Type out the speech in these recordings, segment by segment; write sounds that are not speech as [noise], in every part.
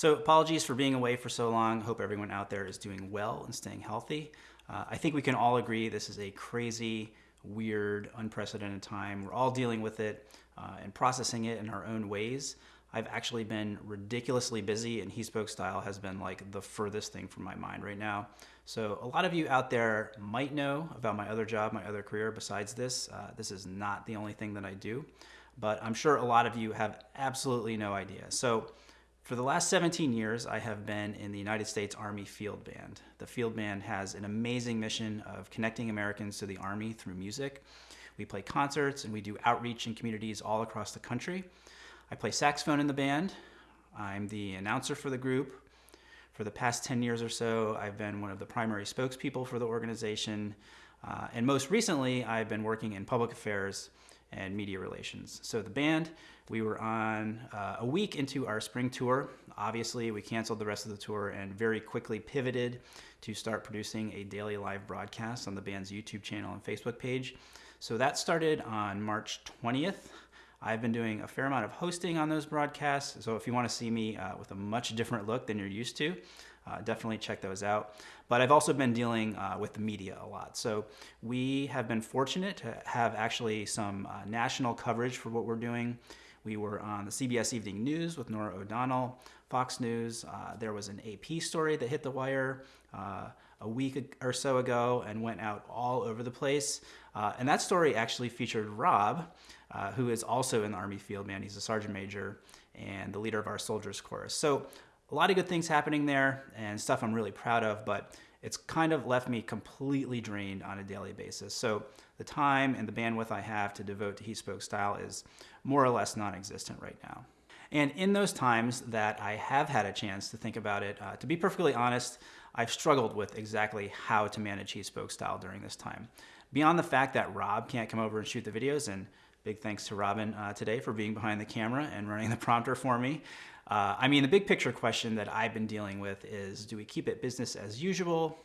So apologies for being away for so long. Hope everyone out there is doing well and staying healthy. Uh, I think we can all agree this is a crazy, weird, unprecedented time. We're all dealing with it uh, and processing it in our own ways. I've actually been ridiculously busy and He Spoke Style has been like the furthest thing from my mind right now. So a lot of you out there might know about my other job, my other career besides this. Uh, this is not the only thing that I do, but I'm sure a lot of you have absolutely no idea. So for the last 17 years, I have been in the United States Army Field Band. The Field Band has an amazing mission of connecting Americans to the Army through music. We play concerts and we do outreach in communities all across the country. I play saxophone in the band. I'm the announcer for the group. For the past 10 years or so, I've been one of the primary spokespeople for the organization. Uh, and most recently, I've been working in public affairs and media relations. So the band, we were on uh, a week into our spring tour. Obviously, we canceled the rest of the tour and very quickly pivoted to start producing a daily live broadcast on the band's YouTube channel and Facebook page. So that started on March 20th. I've been doing a fair amount of hosting on those broadcasts, so if you want to see me uh, with a much different look than you're used to, uh, definitely check those out. But I've also been dealing uh, with the media a lot. So we have been fortunate to have actually some uh, national coverage for what we're doing. We were on the CBS Evening News with Norah O'Donnell, Fox News. Uh, there was an AP story that hit the wire uh, a week or so ago and went out all over the place. and that story actually featured Rob, uh, who is also in the Army Field Band. He's a sergeant major and the leader of our soldiers chorus. So a lot of good things happening there and stuff I'm really proud of, but it's kind of left me completely drained on a daily basis. So the time and the bandwidth I have to devote to He Spoke Style is more or less non-existent right now. And in those times that I have had a chance to think about it, uh, to be perfectly honest, I've struggled with exactly how to manage He Spoke Style during this time. Beyond the fact that Rob can't come over and shoot the videos and Big thanks to Robin uh, today for being behind the camera and running the prompter for me. Uh, I mean, the big picture question that I've been dealing with is, do we keep it business as usual?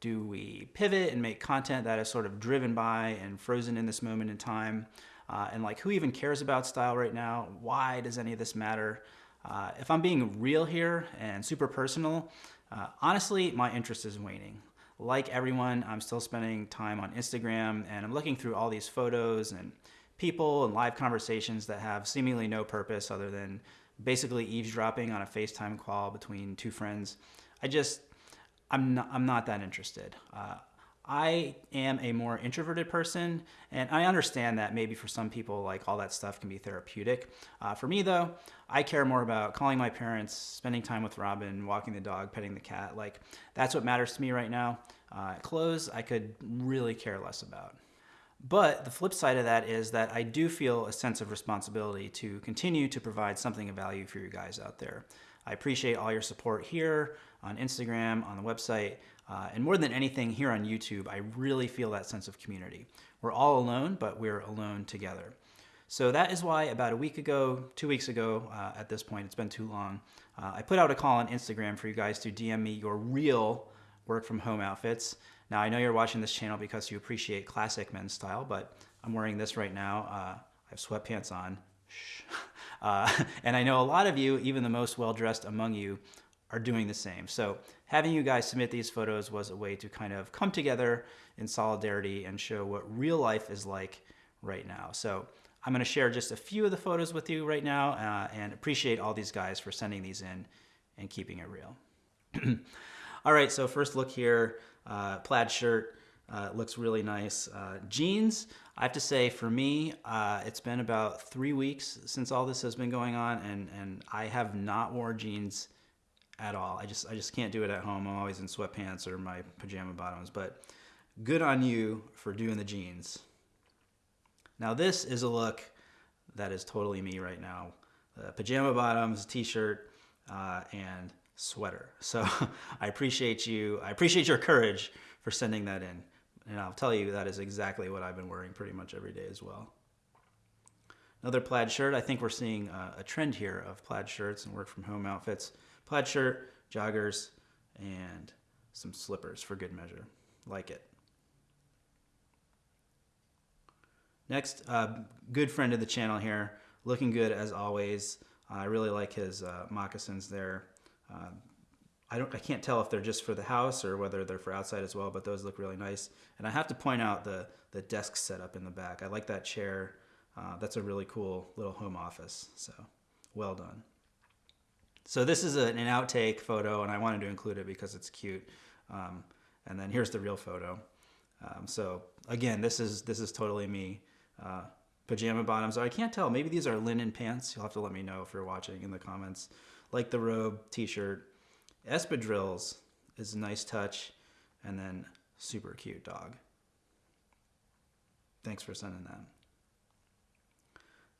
Do we pivot and make content that is sort of driven by and frozen in this moment in time? Uh, and like, who even cares about style right now? Why does any of this matter? Uh, if I'm being real here and super personal, uh, honestly, my interest is waning. Like everyone, I'm still spending time on Instagram and I'm looking through all these photos and people and live conversations that have seemingly no purpose other than basically eavesdropping on a FaceTime call between two friends. I just, I'm not, I'm not that interested. Uh, I am a more introverted person, and I understand that maybe for some people, like all that stuff can be therapeutic. Uh, for me, though, I care more about calling my parents, spending time with Robin, walking the dog, petting the cat. Like, that's what matters to me right now. Uh, clothes, I could really care less about. But the flip side of that is that I do feel a sense of responsibility to continue to provide something of value for you guys out there. I appreciate all your support here on Instagram, on the website, uh, and more than anything here on YouTube, I really feel that sense of community. We're all alone, but we're alone together. So that is why about a week ago, two weeks ago uh, at this point, it's been too long, uh, I put out a call on Instagram for you guys to DM me your real work from home outfits. Now I know you're watching this channel because you appreciate classic men's style, but I'm wearing this right now. Uh, I have sweatpants on. [laughs] Uh, and I know a lot of you, even the most well-dressed among you, are doing the same. So having you guys submit these photos was a way to kind of come together in solidarity and show what real life is like right now. So I'm gonna share just a few of the photos with you right now uh, and appreciate all these guys for sending these in and keeping it real. [clears throat] all right, so first look here. Uh, plaid shirt uh, looks really nice. Uh, jeans, I have to say for me, uh, it's been about three weeks since all this has been going on and, and I have not worn jeans at all. I just, I just can't do it at home. I'm always in sweatpants or my pajama bottoms, but good on you for doing the jeans. Now this is a look that is totally me right now. Uh, pajama bottoms, t-shirt, uh, and sweater. So [laughs] I appreciate you. I appreciate your courage for sending that in. And I'll tell you that is exactly what I've been wearing pretty much every day as well. Another plaid shirt. I think we're seeing a, a trend here of plaid shirts and work from home outfits. Plaid shirt, joggers, and some slippers for good measure. Like it. Next, uh, good friend of the channel here, looking good as always. I really like his uh, moccasins there I don't, I can't tell if they're just for the house or whether they're for outside as well, but those look really nice. And I have to point out the, the desk setup in the back. I like that chair. Uh, that's a really cool little home office. So well done. So this is a, an outtake photo and I wanted to include it because it's cute. Um, and then here's the real photo. Um, so again, this is, this is totally me. Uh, pajama bottoms. I can't tell. Maybe these are linen pants. You'll have to let me know if you're watching in the comments. Like the robe, t-shirt, espadrilles is a nice touch, and then super cute dog. Thanks for sending that.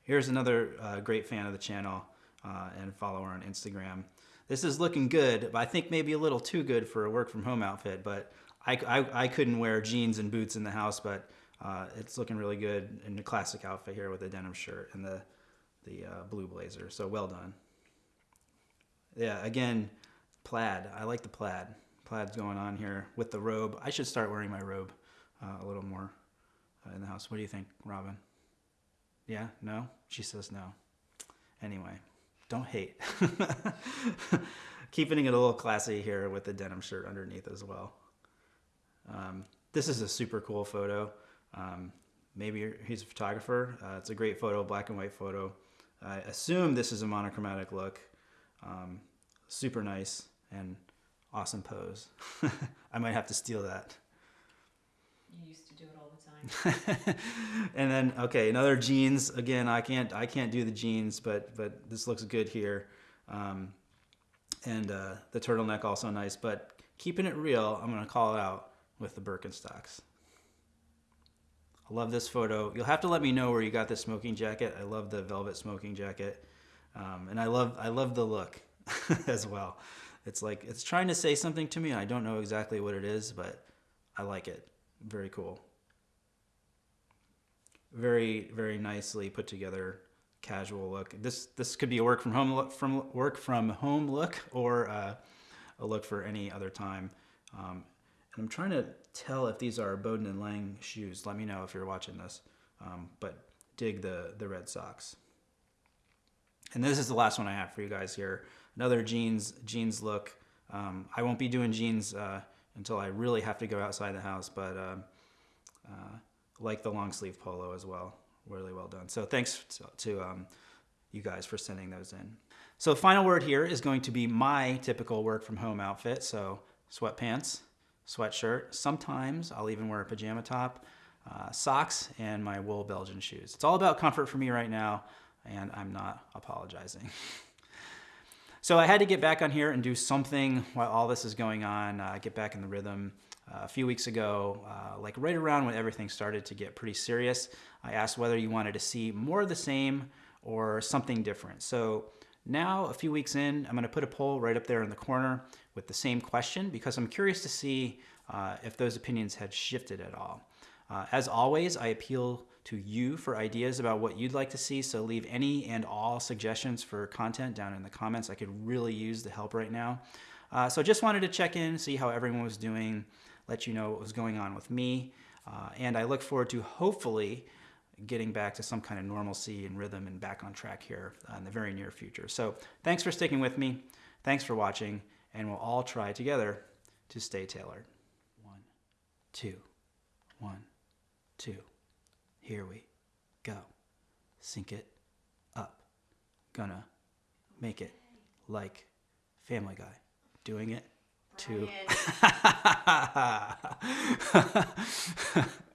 Here's another uh, great fan of the channel uh, and follower on Instagram. This is looking good, but I think maybe a little too good for a work from home outfit, but I, I, I couldn't wear jeans and boots in the house, but uh, it's looking really good in the classic outfit here with the denim shirt and the, the uh, blue blazer. So well done. Yeah, again, plaid. I like the plaid. Plaid's going on here with the robe. I should start wearing my robe uh, a little more uh, in the house. What do you think, Robin? Yeah? No? She says no. Anyway, don't hate. [laughs] Keeping it a little classy here with the denim shirt underneath as well. Um, this is a super cool photo. Um, maybe he's a photographer. Uh, it's a great photo, black and white photo. I assume this is a monochromatic look. Um, super nice and awesome pose. [laughs] I might have to steal that. You used to do it all the time. [laughs] and then okay, another jeans. Again, I can't I can't do the jeans, but but this looks good here. Um, and uh, the turtleneck also nice, but keeping it real, I'm gonna call it out with the Birkenstocks. I love this photo. You'll have to let me know where you got this smoking jacket. I love the velvet smoking jacket, um, and I love I love the look [laughs] as well. It's like it's trying to say something to me. I don't know exactly what it is, but I like it. Very cool. Very very nicely put together casual look. This this could be a work from home look from work from home look or uh, a look for any other time. Um, and I'm trying to tell if these are Bowden and Lang shoes. Let me know if you're watching this. Um, but dig the the red socks. And this is the last one I have for you guys here another jeans jeans look. Um, I won't be doing jeans uh, until I really have to go outside the house, but uh, uh, like the long sleeve polo as well. Really well done. So thanks to, to um, you guys for sending those in. So final word here is going to be my typical work from home outfit. So sweatpants, sweatshirt. Sometimes I'll even wear a pajama top, uh, socks, and my wool Belgian shoes. It's all about comfort for me right now, and I'm not apologizing. [laughs] So I had to get back on here and do something while all this is going on, uh, get back in the rhythm. Uh, a few weeks ago, uh, like right around when everything started to get pretty serious, I asked whether you wanted to see more of the same or something different. So now, a few weeks in, I'm gonna put a poll right up there in the corner with the same question because I'm curious to see uh, if those opinions had shifted at all. Uh, as always, I appeal to you for ideas about what you'd like to see. So leave any and all suggestions for content down in the comments. I could really use the help right now. Uh, so I just wanted to check in, see how everyone was doing, let you know what was going on with me. Uh, and I look forward to hopefully getting back to some kind of normalcy and rhythm and back on track here uh, in the very near future. So thanks for sticking with me. Thanks for watching. And we'll all try together to stay tailored. One, two, one, two. Here we go. Sync it up. Gonna make it like Family Guy. Doing it to. [laughs] [laughs]